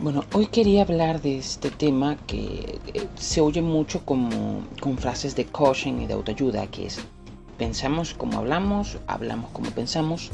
Bueno, hoy quería hablar de este tema que eh, se oye mucho como con frases de coaching y de autoayuda, que es pensamos como hablamos, hablamos como pensamos.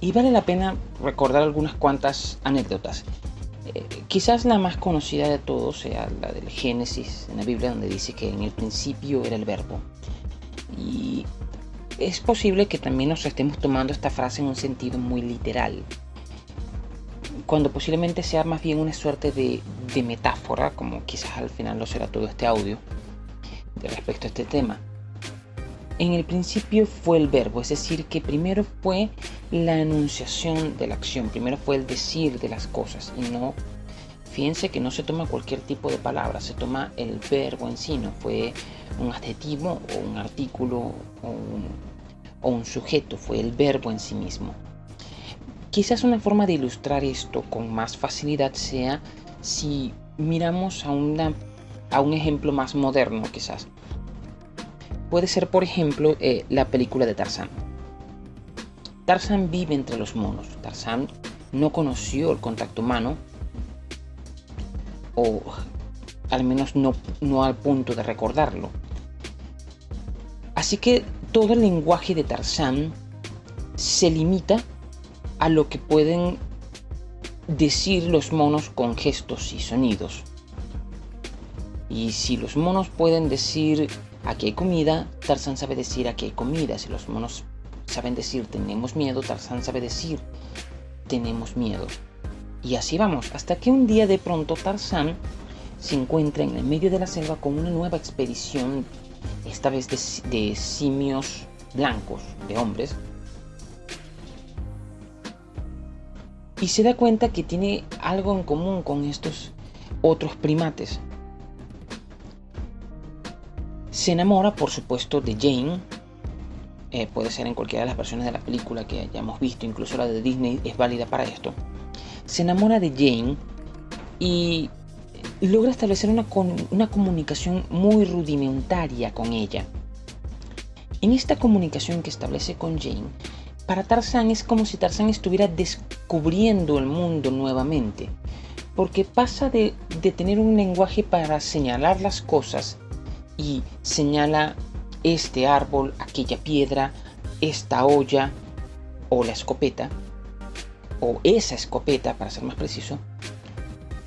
Y vale la pena recordar algunas cuantas anécdotas. Eh, quizás la más conocida de todos sea la del Génesis en la Biblia, donde dice que en el principio era el verbo. Y es posible que también nos estemos tomando esta frase en un sentido muy literal cuando posiblemente sea más bien una suerte de, metáfora, como quizás al final lo será todo este audio, de respecto a este tema. En el principio fue el verbo, es decir, que primero fue la enunciación de la acción, primero fue el decir de las cosas y no, fíjense que no se toma cualquier tipo de palabra, se toma el verbo en sí, no fue un adjetivo o un artículo o un sujeto, fue el verbo en sí mismo. Quizás una forma de ilustrar esto con más facilidad sea si miramos a, una, a un ejemplo más moderno quizás. Puede ser por ejemplo eh, la película de Tarzán. Tarzán vive entre los monos. Tarzán no conoció el contacto humano o al menos no, no al punto de recordarlo. Así que todo el lenguaje de Tarzán se limita a lo que pueden decir los monos con gestos y sonidos. Y si los monos pueden decir aquí hay comida, Tarzán sabe decir aquí hay comida. Si los monos saben decir tenemos miedo, Tarzán sabe decir tenemos miedo. Y así vamos, hasta que un día de pronto Tarzán se encuentra en el medio de la selva con una nueva expedición, esta vez de, de simios blancos, de hombres, y se da cuenta que tiene algo en común con estos otros primates. Se enamora, por supuesto, de Jane. Eh, puede ser en cualquiera de las versiones de la película que hayamos visto, incluso la de Disney es válida para esto. Se enamora de Jane y logra establecer una, una comunicación muy rudimentaria con ella. En esta comunicación que establece con Jane, para Tarzán es como si Tarzán estuviera descubriendo el mundo nuevamente, porque pasa de, tener un lenguaje para señalar las cosas y señala este árbol, aquella piedra, esta olla o la escopeta, o esa escopeta para ser más preciso,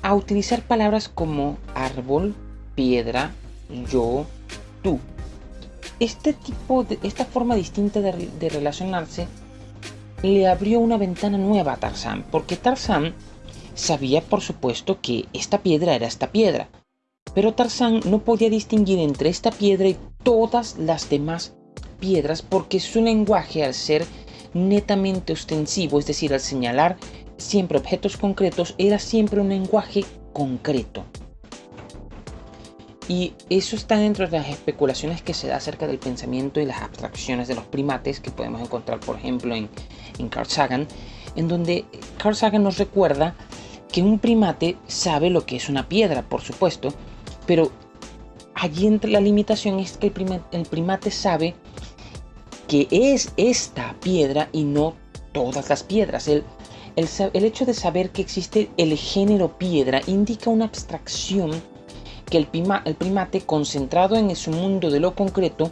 a utilizar palabras como árbol, piedra, yo, tú. Este tipo de, esta forma distinta de relacionarse le abrió una ventana nueva a Tarzán, porque Tarzán sabía por supuesto que esta piedra era esta piedra, pero Tarzán no podía distinguir entre esta piedra y todas las demás piedras porque su lenguaje al ser netamente ostensivo, es decir, al señalar siempre objetos concretos, era siempre un lenguaje concreto. Y eso está dentro de las especulaciones que se da acerca del pensamiento y las abstracciones de los primates que podemos encontrar, por ejemplo, en, en Carl Sagan, en donde Carl Sagan nos recuerda que un primate sabe lo que es una piedra, por supuesto, pero allí entre la limitación es que el, primate sabe que es esta piedra y no todas las piedras. El, el, hecho de saber que existe el género piedra indica una abstracción que el, el primate concentrado en su mundo de lo concreto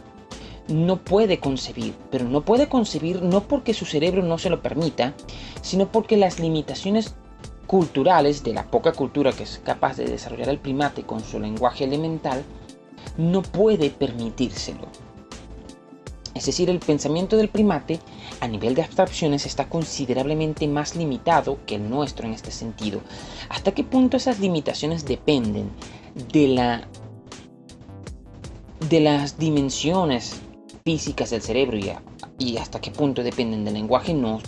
no puede concebir, pero no puede concebir no porque su cerebro no se lo permita, sino porque las limitaciones culturales de la poca cultura que es capaz de desarrollar el primate con su lenguaje elemental, no puede permitírselo. Es decir, el pensamiento del primate a nivel de abstracciones está considerablemente más limitado que el nuestro en este sentido. ¿Hasta qué punto esas limitaciones dependen de la de las dimensiones físicas del cerebro y, hasta qué punto dependen del lenguaje no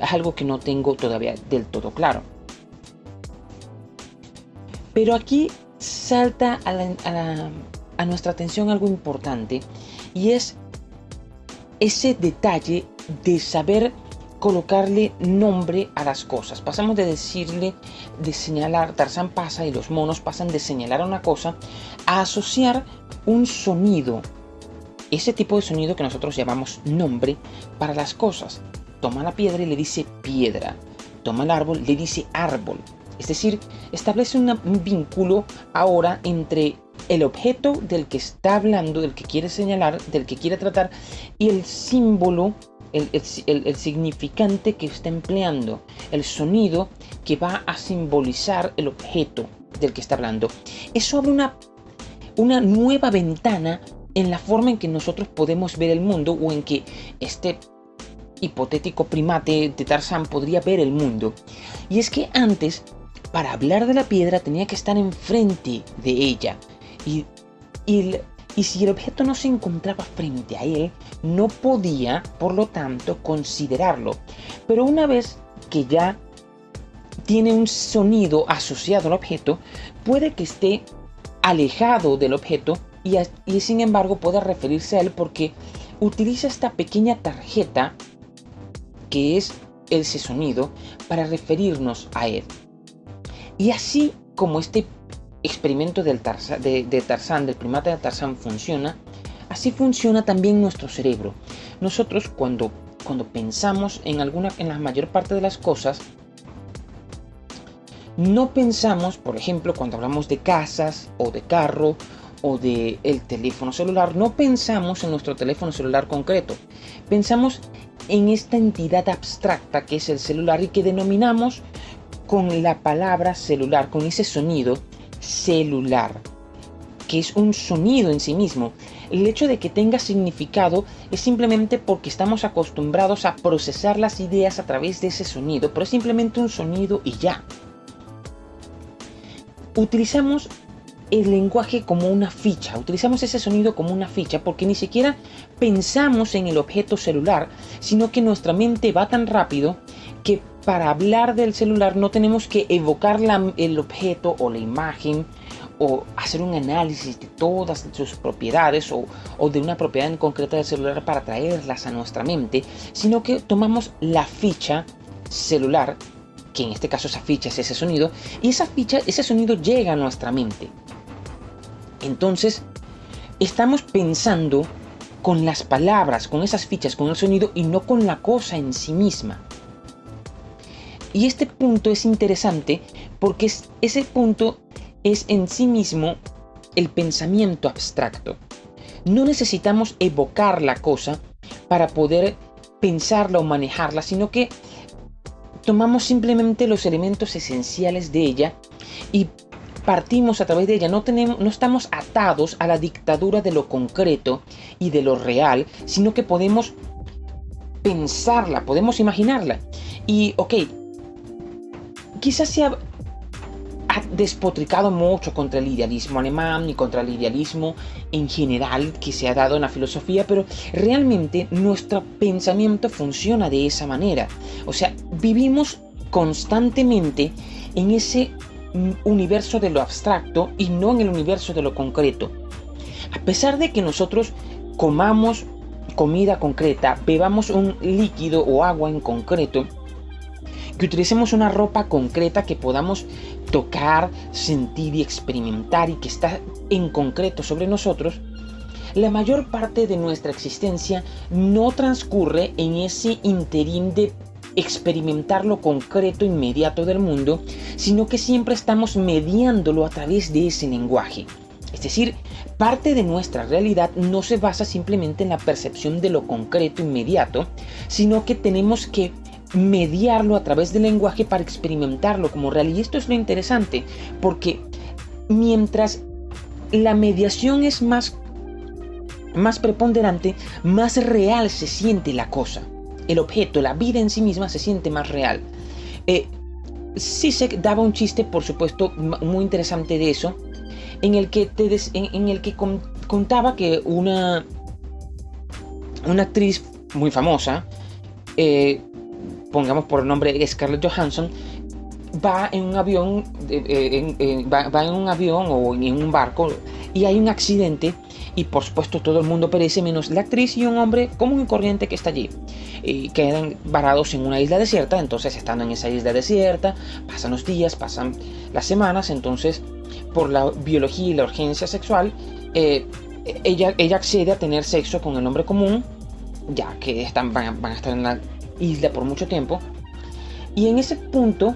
es algo que no tengo todavía del todo claro. Pero aquí salta a, a nuestra atención algo importante y es ese detalle de saber colocarle nombre a las cosas. Pasamos de decirle, de señalar, Tarzán pasa y los monos pasan de señalar una cosa a asociar un sonido ese tipo de sonido que nosotros llamamos nombre para las cosas. Toma la piedra y le dice piedra. toma el árbol, le dice árbol. Es decir, establece un vínculo ahora entre el objeto del que está hablando, del que quiere señalar, del que quiere tratar, y el símbolo, el, significante que está empleando, el sonido que va a simbolizar el objeto del que está hablando. Eso abre una, una nueva ventana en la forma en que nosotros podemos ver el mundo o en que este hipotético primate de Tarzán podría ver el mundo. Y es que antes, para hablar de la piedra tenía que estar enfrente de ella. Y, y, y si el objeto no se encontraba frente a él, no podía, por lo tanto, considerarlo. Pero una vez que ya tiene un sonido asociado al objeto, puede que esté alejado del objeto y, y, sin embargo pueda referirse a él porque utiliza esta pequeña tarjeta que es ese sonido para referirnos a él. Y así como este experimento del de, de Tarzán, del primate de Tarzán funciona, así funciona también nuestro cerebro. Nosotros cuando, cuando pensamos en, alguna, en la mayor parte de las cosas, no pensamos, por ejemplo, cuando hablamos de casas o de carro o de el teléfono celular, no pensamos en nuestro teléfono celular concreto. Pensamos en esta entidad abstracta que es el celular y que denominamos con la palabra celular, con ese sonido celular, que es un sonido en sí mismo. El hecho de que tenga significado es simplemente porque estamos acostumbrados a procesar las ideas a través de ese sonido, pero es simplemente un sonido y ya. Utilizamos el lenguaje como una ficha, utilizamos ese sonido como una ficha porque ni siquiera pensamos en el objeto celular, sino que nuestra mente va tan rápido que para hablar del celular no tenemos que evocar el objeto o la imagen o hacer un análisis de todas sus propiedades o, o de una propiedad en concreta del celular para traerlas a nuestra mente, sino que tomamos la ficha celular que en este caso esa ficha es ese sonido, y esa ficha, ese sonido llega a nuestra mente. Entonces, estamos pensando con las palabras, con esas fichas, con el sonido y no con la cosa en sí misma. Y este punto es interesante porque ese punto es en sí mismo el pensamiento abstracto. No necesitamos evocar la cosa para poder pensarla o manejarla, sino que tomamos simplemente los elementos esenciales de ella y partimos a través de ella, no, tenemos, no estamos atados a la dictadura de lo concreto y de lo real, sino que podemos pensarla, podemos imaginarla. Y, ok, quizás se ha, despotricado mucho contra el idealismo alemán y contra el idealismo en general que se ha dado en la filosofía, pero realmente nuestro pensamiento funciona de esa manera. O sea, vivimos constantemente en ese universo de lo abstracto y no en el universo de lo concreto. A pesar de que nosotros comamos comida concreta, bebamos un líquido o agua en concreto, que utilicemos una ropa concreta que podamos tocar, sentir y experimentar y que está en concreto sobre nosotros, la mayor parte de nuestra existencia no transcurre en ese interín de experimentar lo concreto inmediato del mundo, sino que siempre estamos mediándolo a través de ese lenguaje. Es decir, parte de nuestra realidad no se basa simplemente en la percepción de lo concreto inmediato, sino que tenemos que mediarlo a través del lenguaje para experimentarlo como real. Y esto es lo interesante, porque mientras la mediación es más, más preponderante, más real se siente la cosa el objeto, la vida en sí misma se siente más real. Eh, se daba un chiste, por supuesto, muy interesante de eso, en el que, te en, el que contaba que una, una actriz muy famosa, eh, pongamos por nombre Scarlett Johansson, va en un avión, eh, va, en un avión o en un barco y hay un accidente y por supuesto todo el mundo perece menos la actriz y un hombre común y corriente que está allí. Quedan varados en una isla desierta, entonces estando en esa isla desierta, pasan los días, pasan las semanas, entonces por la biología y la urgencia sexual, eh, ella, ella accede a tener sexo con el hombre común, ya que están, van, van a estar en la isla por mucho tiempo, Y en ese punto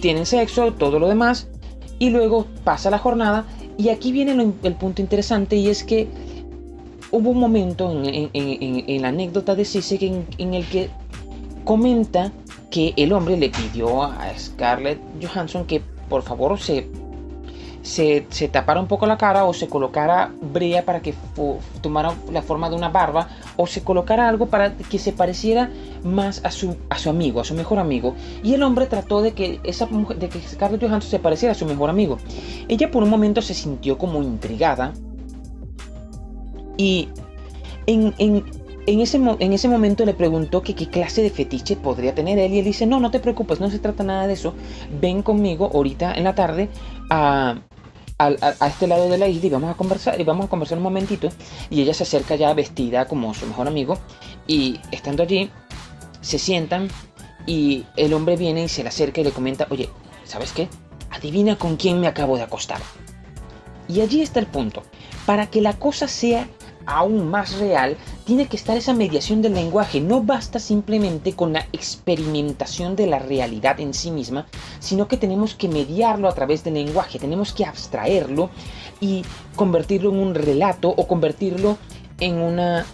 tienen sexo, todo lo demás, y luego pasa la jornada. Y aquí viene el punto interesante y es que hubo un momento en, la anécdota de Sisek en, el que comenta que el hombre le pidió a Scarlett Johansson que por favor se, se, tapara un poco la cara o se colocara brea para que tomara la forma de una barba o se colocara algo para que se pareciera más a su, a su amigo, a su mejor amigo. Y el hombre trató de que, esa de que Scarlett Johansson se pareciera a su mejor amigo. Ella por un momento se sintió como intrigada y en, ese, en ese momento le preguntó que qué clase de fetiche podría tener él y él dice, no, no te preocupes, no se trata nada de eso, ven conmigo ahorita en la tarde a, este lado de la isla y vamos a conversar y vamos a conversar un momentito y ella se acerca ya vestida como su mejor amigo y estando allí se sientan y el hombre viene y se le acerca y le comenta, oye, ¿sabes qué? Adivina con quién me acabo de acostar. Y allí está el punto. Para que la cosa sea aún más real, tiene que estar esa mediación del lenguaje. No basta simplemente con la experimentación de la realidad en sí misma, sino que tenemos que mediarlo a través del lenguaje, tenemos que abstraerlo y convertirlo en un relato o convertirlo en una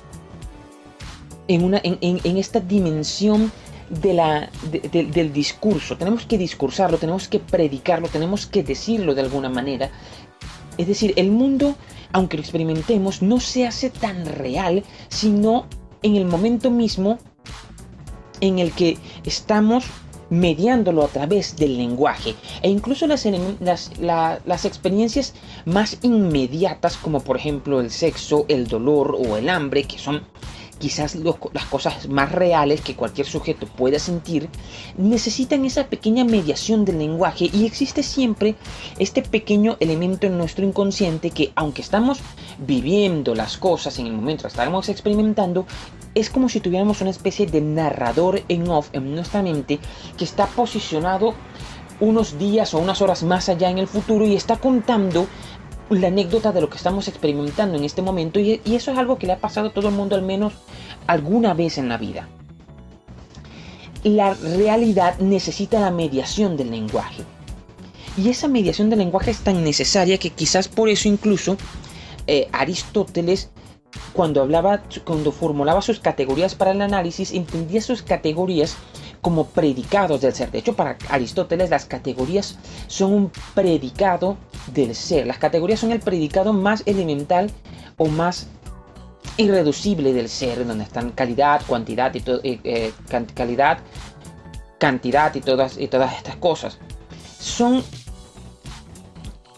en, una, en, esta dimensión de la, del discurso. Tenemos que discursarlo, tenemos que predicarlo, tenemos que decirlo de alguna manera. Es decir, el mundo aunque lo experimentemos, no se hace tan real, sino en el momento mismo en el que estamos mediándolo a través del lenguaje. E incluso las, experiencias más inmediatas como por ejemplo el sexo, el dolor o el hambre que son quizás las cosas más reales que cualquier sujeto pueda sentir, necesitan esa pequeña mediación del lenguaje y existe siempre este pequeño elemento en nuestro inconsciente que aunque estamos viviendo las cosas en el momento estamos experimentando, es como si tuviéramos una especie de narrador en off en nuestra mente que está posicionado unos días o unas horas más allá en el futuro y está contando la anécdota de lo que estamos experimentando en este momento y, eso es algo que le ha pasado a todo el mundo al menos alguna vez en la vida. La realidad necesita la mediación del lenguaje. Y esa mediación del lenguaje es tan necesaria que quizás por eso incluso eh, Aristóteles cuando hablaba, cuando formulaba sus categorías para el análisis, entendía sus categorías como predicados del ser. De hecho, para Aristóteles las categorías son un predicado del ser. Las categorías son el predicado más elemental o más irreducible del ser, donde están calidad, cuantidad y todo, eh, eh, calidad, cantidad y todas, y todas estas cosas. Son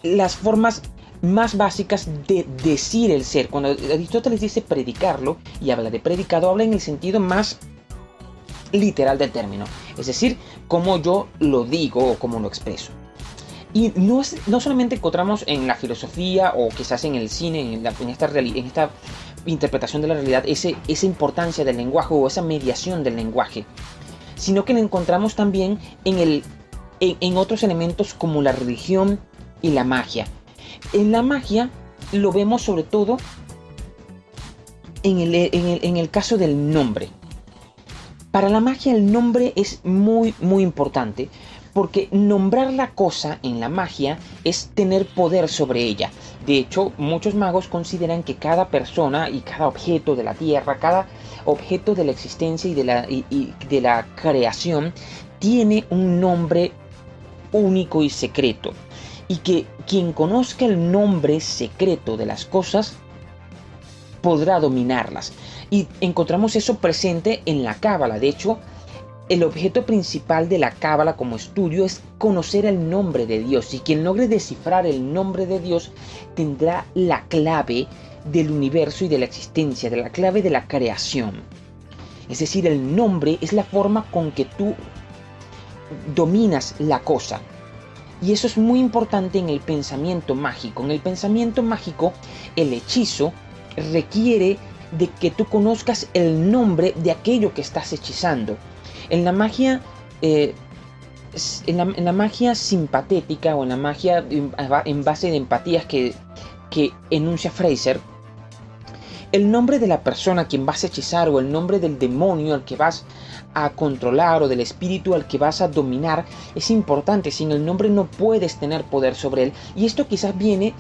las formas más básicas de decir el ser. Cuando Aristóteles dice predicarlo y habla de predicado, habla en el sentido más literal del término, es decir, como yo lo digo o como lo expreso. Y no, es, no solamente encontramos en la filosofía o quizás en el cine, en, esta, en interpretación de la realidad, ese, esa importancia del lenguaje o esa mediación del lenguaje, sino que la encontramos también en, el, en, otros elementos como la religión y la magia. En la magia lo vemos sobre todo en el, en el caso del nombre. Para la magia el nombre es muy muy importante porque nombrar la cosa en la magia es tener poder sobre ella. De hecho, muchos magos consideran que cada persona y cada objeto de la tierra, cada objeto de la existencia y de la, de la creación tiene un nombre único y secreto. Y que quien conozca el nombre secreto de las cosas podrá dominarlas. Y encontramos eso presente en la cábala. De hecho, el objeto principal de la cábala como estudio es conocer el nombre de Dios. Y quien logre descifrar el nombre de Dios tendrá la clave del universo y de la existencia, de la clave de la creación. Es decir, el nombre es la forma con que tú dominas la cosa. Y eso es muy importante en el pensamiento mágico. En el pensamiento mágico, el hechizo requiere de que tú conozcas el nombre de aquello que estás hechizando. En la magia, eh, en, la, magia simpatética o en la magia en base de empatías que, que enuncia Fraser, el nombre de la persona a quien vas a hechizar o el nombre del demonio al que vas a controlar o del espíritu al que vas a dominar es importante. Sin el nombre no puedes tener poder sobre él. Y esto quizás viene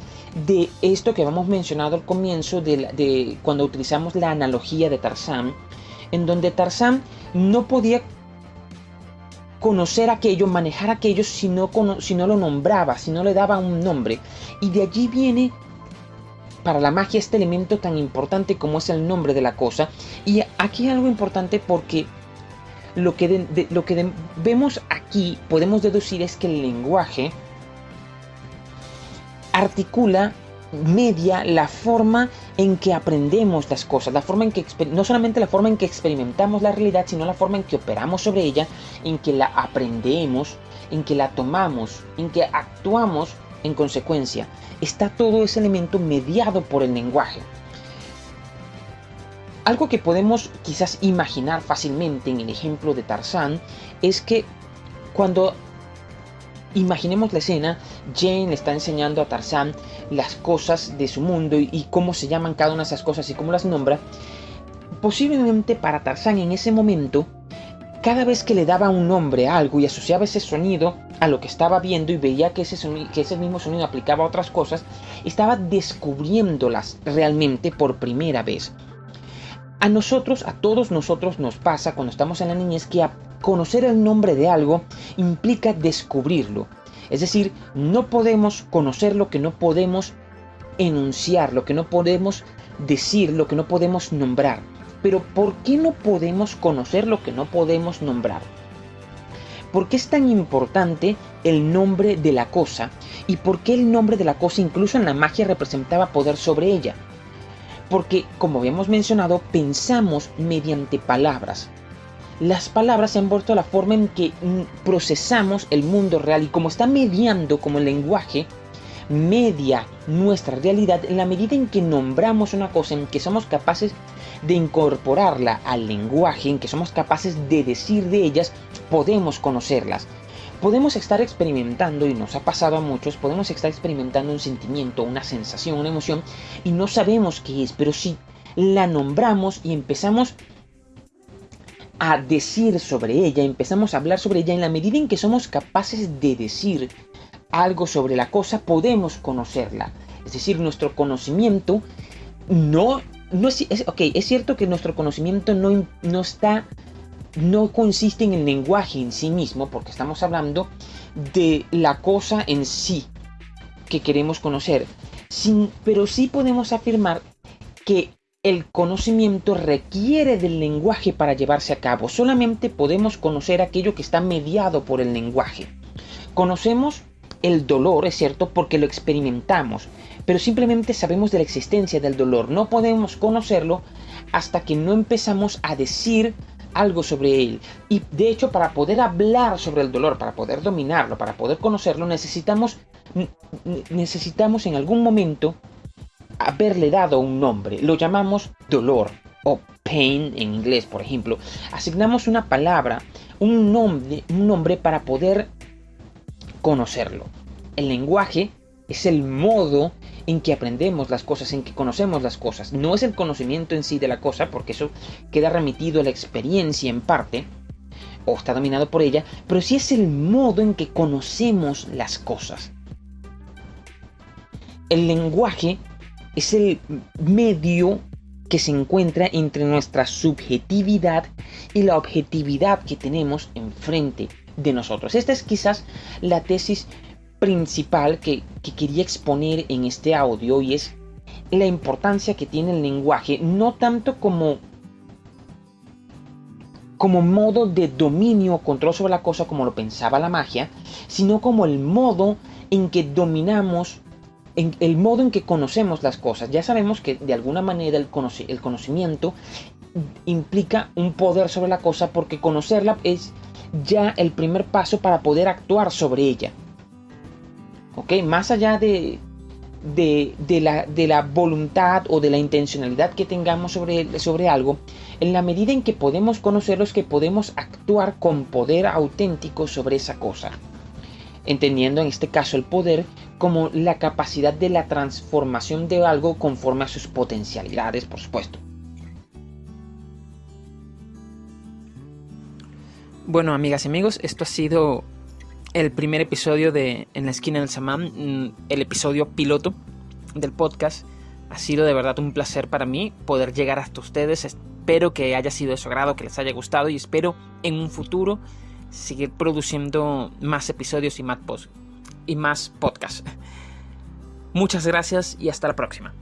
de esto que hemos mencionado al comienzo de, de cuando utilizamos la analogía de Tarzán, en donde Tarzán no podía conocer aquello, manejar aquello si no, si no lo nombraba, si no le daba un nombre. Y de allí viene para la magia este elemento tan importante como es el nombre de la cosa. Y aquí algo importante porque lo que, lo que vemos aquí podemos deducir es que el lenguaje articula media la forma en que aprendemos las cosas, la forma en que no solamente la forma en que experimentamos la realidad, sino la forma en que operamos sobre ella, en que la aprendemos, en que la tomamos, en que actuamos en consecuencia. Está todo ese elemento mediado por el lenguaje. Algo que podemos quizás imaginar fácilmente en el ejemplo de Tarzán es que cuando imaginemos la escena, Jane le está enseñando a Tarzán las cosas de su mundo y, cómo se llaman cada una de esas cosas y cómo las nombra. Posiblemente para Tarzán en ese momento, cada vez que le daba un nombre a algo y asociaba ese sonido a lo que estaba viendo y veía que ese, que ese mismo sonido aplicaba a otras cosas, estaba descubriéndolas realmente por primera vez. A nosotros, a todos nosotros nos pasa cuando estamos en la niñez que conocer el nombre de algo implica descubrirlo. Es decir, no podemos conocer lo que no podemos enunciar, lo que no podemos decir, lo que no podemos nombrar. Pero ¿por qué no podemos conocer lo que no podemos nombrar? ¿Por qué es tan importante el nombre de la cosa? ¿Y por qué el nombre de la cosa incluso en la magia representaba poder sobre ella? Porque, como habíamos mencionado, pensamos mediante palabras. Las palabras se han vuelto la forma en que mm, procesamos el mundo real y como está mediando como el lenguaje, media nuestra realidad en la medida en que nombramos una cosa, en que somos capaces de incorporarla al lenguaje, en que somos capaces de decir de ellas, podemos conocerlas. Podemos estar experimentando, y nos ha pasado a muchos, podemos estar experimentando un sentimiento, una sensación, una emoción, y no sabemos qué es, pero si la nombramos y empezamos a decir sobre ella, empezamos a hablar sobre ella, en la medida en que somos capaces de decir algo sobre la cosa, podemos conocerla. Es decir, nuestro conocimiento no, no es, ok, es cierto que nuestro conocimiento no, no está no consiste en el lenguaje en sí mismo, porque estamos hablando de la cosa en sí que queremos conocer, pero sí podemos afirmar que el conocimiento requiere del lenguaje para llevarse a cabo. Solamente podemos conocer aquello que está mediado por el lenguaje. Conocemos el dolor, es cierto, porque lo experimentamos, pero simplemente sabemos de la existencia del dolor. No podemos conocerlo hasta que no empezamos a decir algo sobre él. Y de hecho, para poder hablar sobre el dolor, para poder dominarlo, para poder conocerlo, necesitamos, necesitamos en algún momento haberle dado un nombre. Lo llamamos dolor o pain en inglés, por ejemplo. Asignamos una palabra, un nombre, un nombre para poder conocerlo. El lenguaje es el modo en que aprendemos las cosas, en que conocemos las cosas. No es el conocimiento en sí de la cosa, porque eso queda remitido a la experiencia en parte, o está dominado por ella, pero sí es el modo en que conocemos las cosas. El lenguaje es el medio que se encuentra entre nuestra subjetividad y la objetividad que tenemos enfrente de nosotros. Esta es quizás la tesis principal que, quería exponer en este audio y es la importancia que tiene el lenguaje, no tanto como como modo de dominio o control sobre la cosa como lo pensaba la magia, sino como el modo en que dominamos, en el modo en que conocemos las cosas. Ya sabemos que de alguna manera el conocimiento implica un poder sobre la cosa porque conocerla es ya el primer paso para poder actuar sobre ella. Más allá de, de, la, de, la, voluntad o de la intencionalidad que tengamos sobre, sobre algo, en la medida en que podemos conocerlo es que podemos actuar con poder auténtico sobre esa cosa. entendiendo en este caso el poder como la capacidad de la transformación de algo conforme a sus potencialidades, por supuesto. Bueno, amigas y amigos, esto ha sido el primer episodio de En la esquina del Samán, mm, el episodio piloto del podcast. Ha sido de verdad un placer para mí poder llegar hasta ustedes. Espero que haya sido de su agrado, que les haya gustado y espero en un futuro seguir produciendo más episodios y más, y más podcasts. Muchas gracias y hasta la próxima.